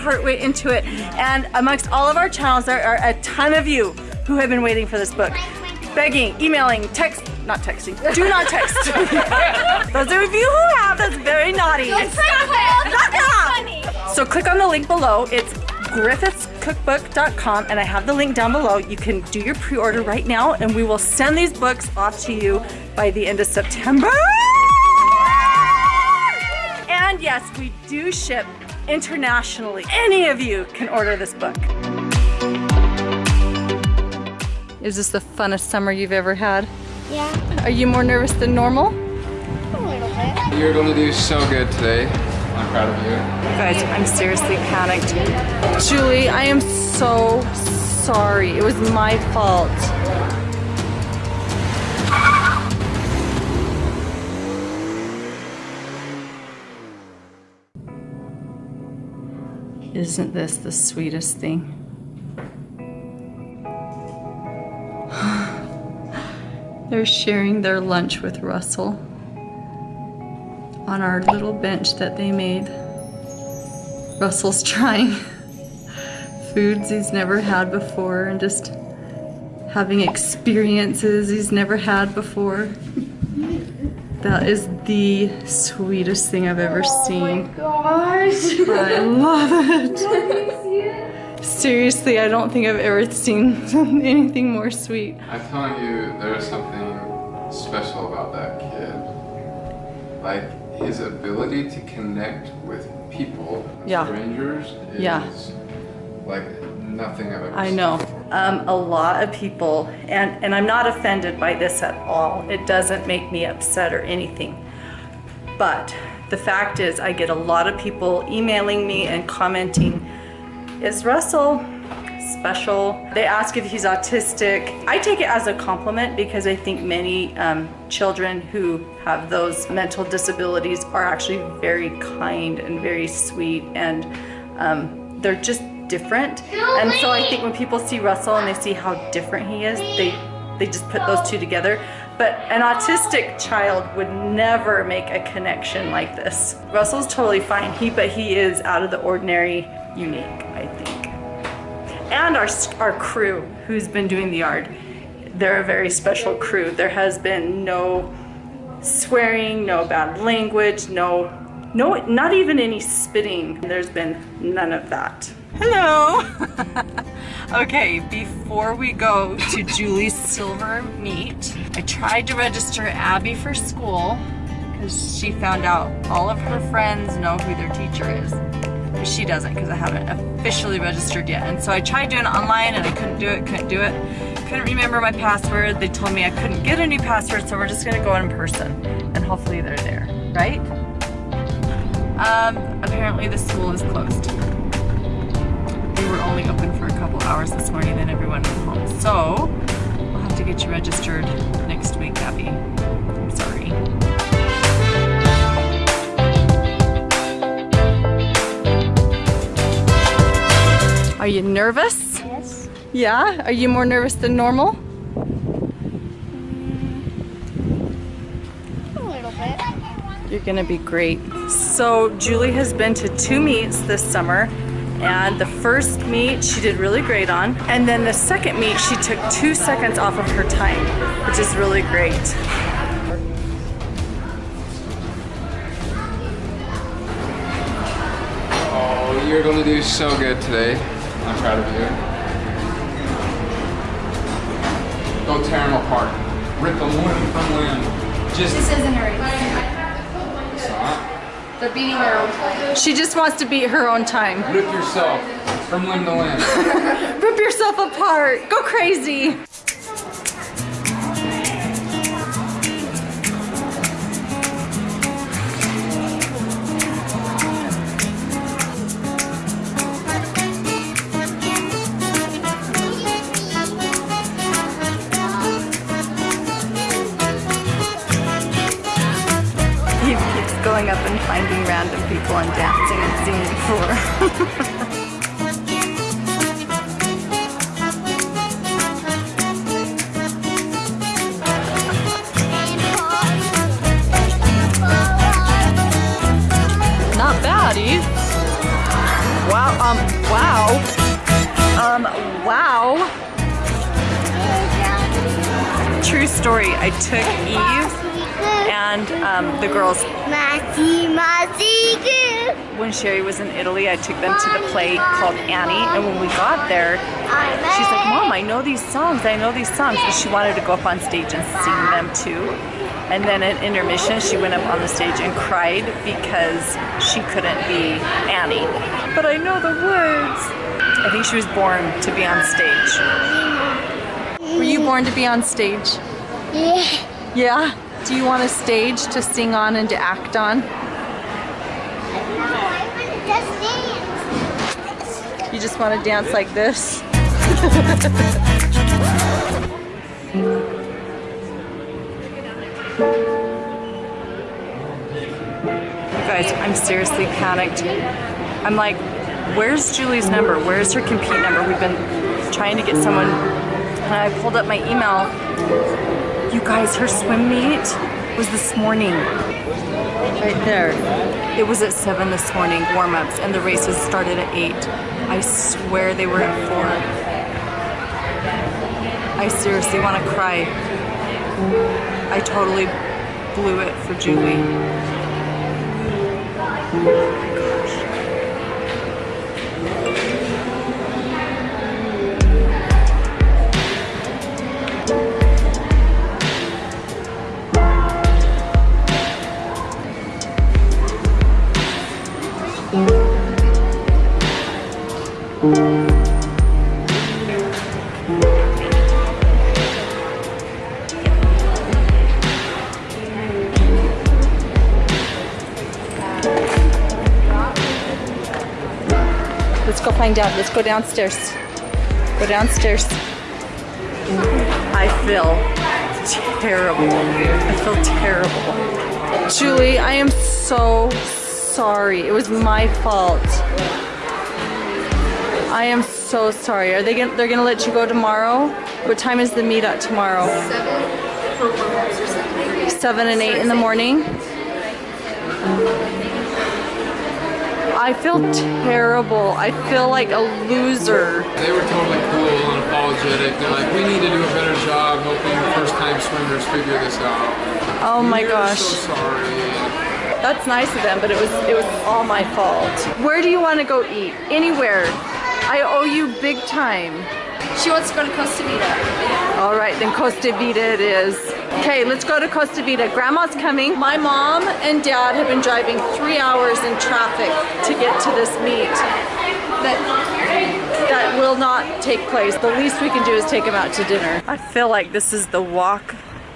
heart went into it. And amongst all of our channels, there are a ton of you who have been waiting for this book. Begging, emailing, text, not texting. Do not text. Those of you who have, that's very naughty. So click on the link below. It's griffithscookbook.com and I have the link down below. You can do your pre-order right now and we will send these books off to you by the end of September. And yes, we do ship internationally. Any of you can order this book. Is this the funnest summer you've ever had? Yeah, Are you more nervous than normal? a little bit. You're gonna do so good today. I'm proud of you. Guys, I'm seriously panicked. Julie, I am so sorry. It was my fault. Isn't this the sweetest thing? They're sharing their lunch with Russell on our little bench that they made. Russell's trying foods he's never had before and just having experiences he's never had before. That is the sweetest thing I've ever oh seen. Gosh. I love it. Seriously, I don't think I've ever seen anything more sweet. I'm telling you, there's something special about that kid. Like his ability to connect with people, Yeah. strangers, is Yeah. like nothing I've ever I seen know. Um, a lot of people, and, and I'm not offended by this at all. It doesn't make me upset or anything. But the fact is, I get a lot of people emailing me and commenting, is Russell special? They ask if he's autistic. I take it as a compliment because I think many um, children who have those mental disabilities are actually very kind and very sweet and um, they're just different. And so I think when people see Russell and they see how different he is, they they just put those two together. But an autistic child would never make a connection like this. Russell's totally fine. He but he is out of the ordinary, unique, I think. And our our crew who's been doing the yard, they're a very special crew. There has been no swearing, no bad language, no no not even any spitting. There's been none of that. Hello. okay, before we go to Julie's silver meet, I tried to register Abby for school because she found out all of her friends know who their teacher is. But she doesn't because I haven't officially registered yet. And so I tried doing it online and I couldn't do it, couldn't do it. Couldn't remember my password. They told me I couldn't get a new password, so we're just gonna go in person and hopefully they're there, right? Um, apparently the school is closed. They were only open for a couple hours this morning, then everyone went home. So, we'll have to get you registered next week, Abby. I'm sorry. Are you nervous? Yes. Yeah? Are you more nervous than normal? A little bit. You're gonna be great. So Julie has been to two meets this summer and the first meet she did really great on and then the second meet she took two seconds off of her time which is really great. Oh, you're gonna do so good today. I'm proud of you. Go tear them apart. Rip them limb from limb. Just This isn't a race. They're beating their own time. She just wants to beat her own time. Rip yourself from limb to limb. Rip yourself apart. Go crazy. going up and finding random people and dancing and singing for. Not bad, Eve. Wow, um, wow. Um, wow. True story, I took Eve and um, the girls Masi, masi, good. when Shari was in Italy, I took them to the play called Annie, and when we got there, she's like, Mom, I know these songs, I know these songs, and she wanted to go up on stage and sing them too. And then at intermission, she went up on the stage and cried because she couldn't be Annie. But I know the words. I think she was born to be on stage. Were you born to be on stage? Yeah. Yeah. Do you want a stage to sing on and to act on? No. You just want to dance like this? Guys, I'm seriously panicked. I'm like, where's Julie's number? Where's her compete number? We've been trying to get someone, and I pulled up my email. You guys, her swim meet was this morning. Right there. It was at 7 this morning, warm ups, and the races started at 8. I swear they were at 4. I seriously want to cry. I totally blew it for Julie. Let's go find out. Let's go downstairs. Go downstairs. I feel terrible. I feel terrible. Julie, I am so sorry. It was my fault. I am so sorry. Are they gonna, they're gonna let you go tomorrow? What time is the meet at tomorrow? Seven for warm-ups or something. Seven and eight in the morning? I feel terrible. I feel like a loser. They were totally cool and apologetic. They're like, we need to do a better job helping first-time swimmers figure this out. Oh my We're gosh. so sorry. That's nice of them, but it was it was all my fault. Where do you want to go eat? Anywhere. I owe you big time. She wants to go to Costa Vida. All right, then Costa Vida it is. Okay, let's go to Costa Vida. Grandma's coming. My mom and dad have been driving three hours in traffic to get to this meet. That that will not take place. The least we can do is take them out to dinner. I feel like this is the walk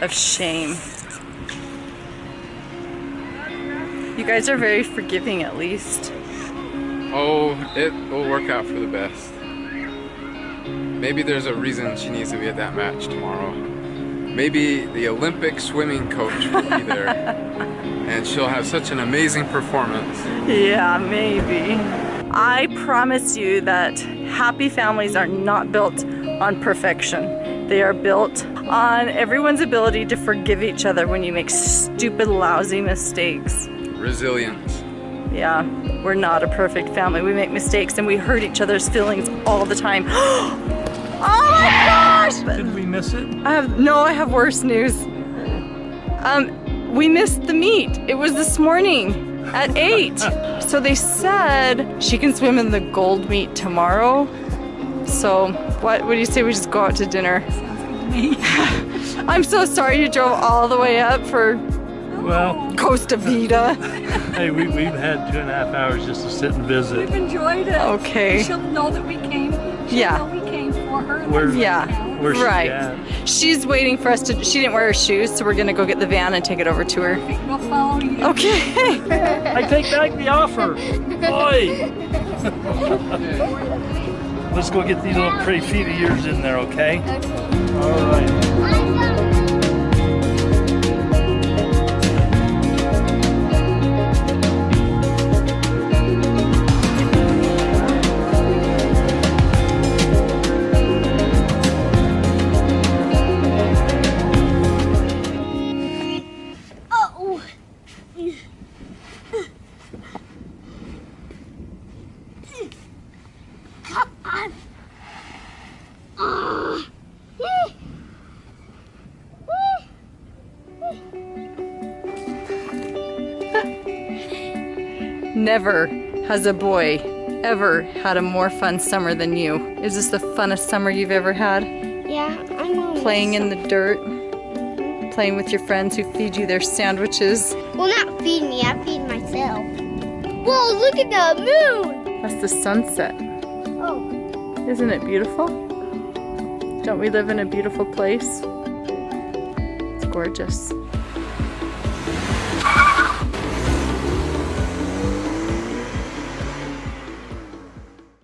of shame. You guys are very forgiving at least. Oh, it will work out for the best. Maybe there's a reason she needs to be at that match tomorrow. Maybe the Olympic swimming coach will be there. and she'll have such an amazing performance. Yeah, maybe. I promise you that happy families are not built on perfection. They are built on everyone's ability to forgive each other when you make stupid, lousy mistakes. Resilience. Yeah, we're not a perfect family. We make mistakes and we hurt each other's feelings all the time. oh my gosh! Did we miss it? I have no, I have worse news. Um, we missed the meet. It was this morning at eight. so they said she can swim in the gold meet tomorrow. So what? What do you say we just go out to dinner? I'm so sorry you drove all the way up for Well, Costa Vida. hey, we, we've had two and a half hours just to sit and visit. We've enjoyed it. Okay. She'll know that we came. She'll Yeah. Know we came for her. and Where- Yeah. Where's right. She's waiting for us to. She didn't wear her shoes, so we're gonna go get the van and take it over to her. We'll follow you. Okay. I take back the offer. Oi! Let's go get these little pretty feet of yours in there, okay? All right. Never has a boy ever had a more fun summer than you. Is this the funnest summer you've ever had? Yeah, I know. Playing in the dirt, playing with your friends who feed you their sandwiches. Well, not feed me. I feed myself. Whoa, look at the moon. That's the sunset. Oh, Isn't it beautiful? Don't we live in a beautiful place? It's gorgeous.